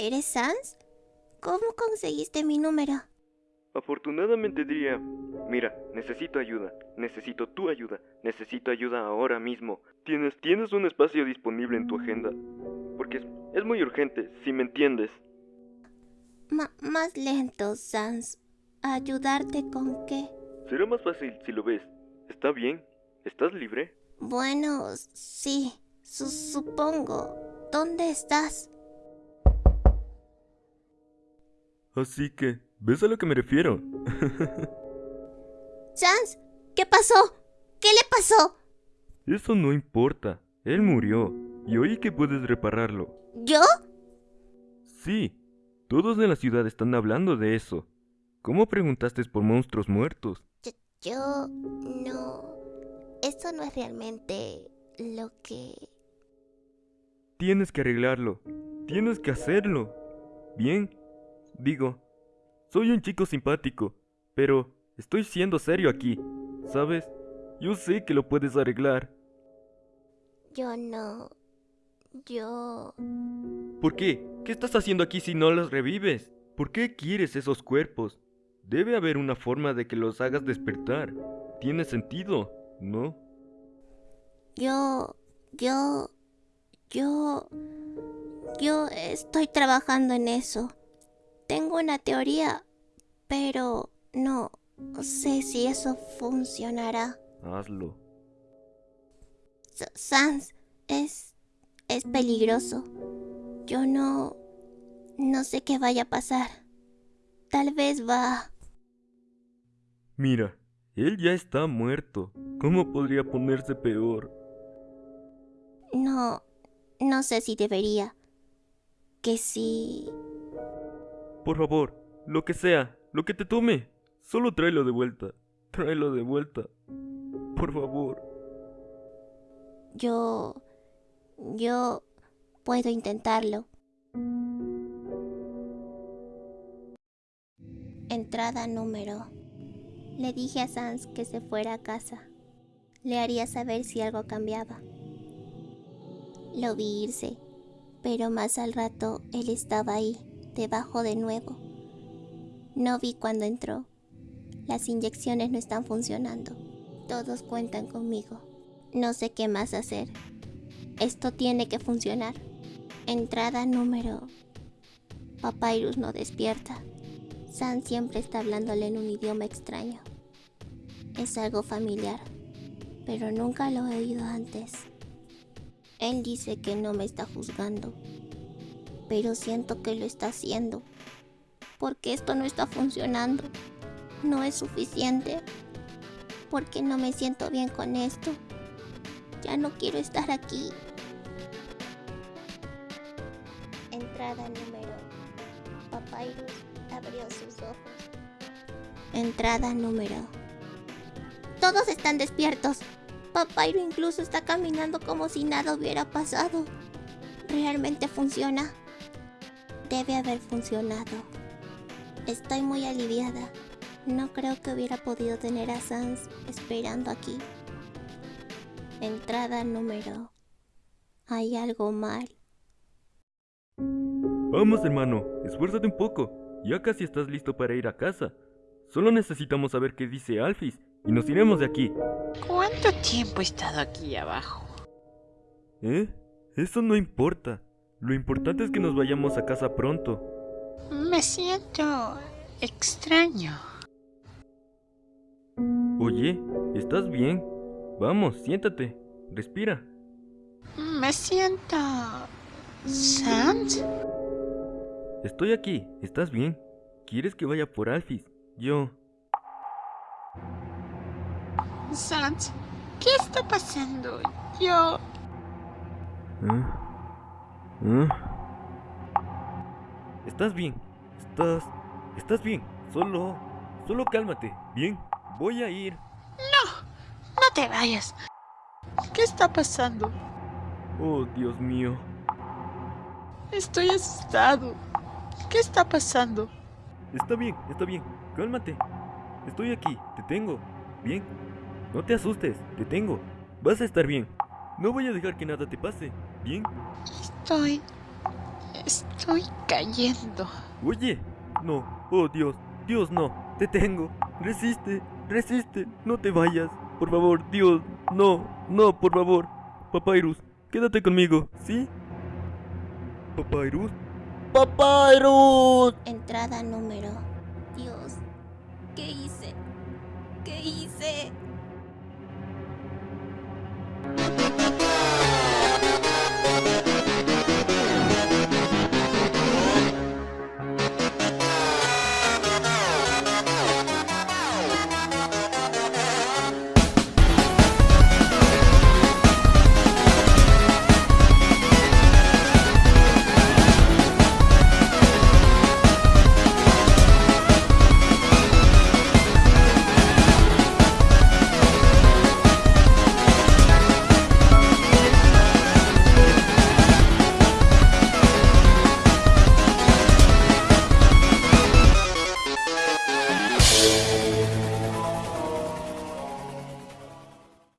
¿Eres Sans? ¿Cómo conseguiste mi número? Afortunadamente diría, mira, necesito ayuda, necesito tu ayuda, necesito ayuda ahora mismo. Tienes, tienes un espacio disponible en tu agenda. Porque es, es muy urgente, si me entiendes. Más lento, Sans. ¿Ayudarte con qué? Será más fácil si lo ves. ¿Está bien? ¿Estás libre? Bueno, sí, su- supongo. ¿Dónde estás? Así que, ¿ves a lo que me refiero? Sans, ¿qué pasó? ¿Qué le pasó? Eso no importa. Él murió. Y oí que puedes repararlo. ¿Yo? Sí, todos en la ciudad están hablando de eso. ¿Cómo preguntaste por monstruos muertos? Yo, yo no. Eso no es realmente lo que... Tienes que arreglarlo. Tienes que hacerlo. Bien. Digo, soy un chico simpático, pero estoy siendo serio aquí. ¿Sabes? Yo sé que lo puedes arreglar. Yo no. Yo... ¿Por qué? ¿Qué estás haciendo aquí si no los revives? ¿Por qué quieres esos cuerpos? Debe haber una forma de que los hagas despertar. Tiene sentido, ¿no? Yo... Yo... Yo... Yo estoy trabajando en eso. Tengo una teoría, pero no sé si eso funcionará. Hazlo. S- Sans, es... es peligroso. Yo no... no sé qué vaya a pasar. Tal vez va... Mira, él ya está muerto. ¿Cómo podría ponerse peor? No... no sé si debería. Que sí... Por favor, lo que sea, lo que te tome, solo tráelo de vuelta. Tráelo de vuelta. Por favor. Yo... Yo... puedo intentarlo. Entrada número. Le dije a Sans que se fuera a casa. Le haría saber si algo cambiaba. Lo vi irse, pero más al rato él estaba ahí, debajo de nuevo. No vi cuando entró. Las inyecciones no están funcionando. Todos cuentan conmigo. No sé qué más hacer. Esto tiene que funcionar. Entrada número. Papyrus no despierta. San siempre está hablándole en un idioma extraño. Es algo familiar, pero nunca lo he oído antes. Él dice que no me está juzgando, pero siento que lo está haciendo. Porque esto no está funcionando. No es suficiente. Porque no me siento bien con esto. Ya no quiero estar aquí. Entrada número. Papyrus abrió sus ojos. Entrada número. Todos están despiertos. Papyrus incluso está caminando como si nada hubiera pasado. ¿Realmente funciona? Debe haber funcionado. Estoy muy aliviada. No creo que hubiera podido tener a Sans esperando aquí. Entrada número. Hay algo mal. Vamos, hermano, esfuérzate un poco. Ya casi estás listo para ir a casa. Solo necesitamos saber qué dice Alphys y nos iremos de aquí. ¿Cuánto tiempo he estado aquí abajo? ¿Eh? Eso no importa. Lo importante es que nos vayamos a casa pronto. Me siento extraño. Oye, ¿estás bien? Vamos, siéntate. Respira. Me siento... ¿Sant? Estoy aquí. ¿Estás bien? ¿Quieres que vaya por Alphys? Yo... ¿Sant? ¿Qué está pasando? Yo... ¿Eh? ¿Eh? ¿Estás bien? ¿Estás... ¿Estás bien? Solo... Solo cálmate. Bien, voy a ir. No te vayas. ¿Qué está pasando? Oh, Dios mío. Estoy asustado. ¿Qué está pasando? Está bien, está bien. Cálmate. Estoy aquí, te tengo. Bien. No te asustes, te tengo. Vas a estar bien. No voy a dejar que nada te pase. Bien. Estoy... Estoy cayendo. Oye, no, oh Dios, Dios no, te tengo. Resiste, resiste, no te vayas. Por favor, Dios, no, no, por favor. Papyrus, quédate conmigo, ¿sí? Papyrus, ¡Papyrus! Entrada número. Dios, ¿qué hice? ¿Qué hice?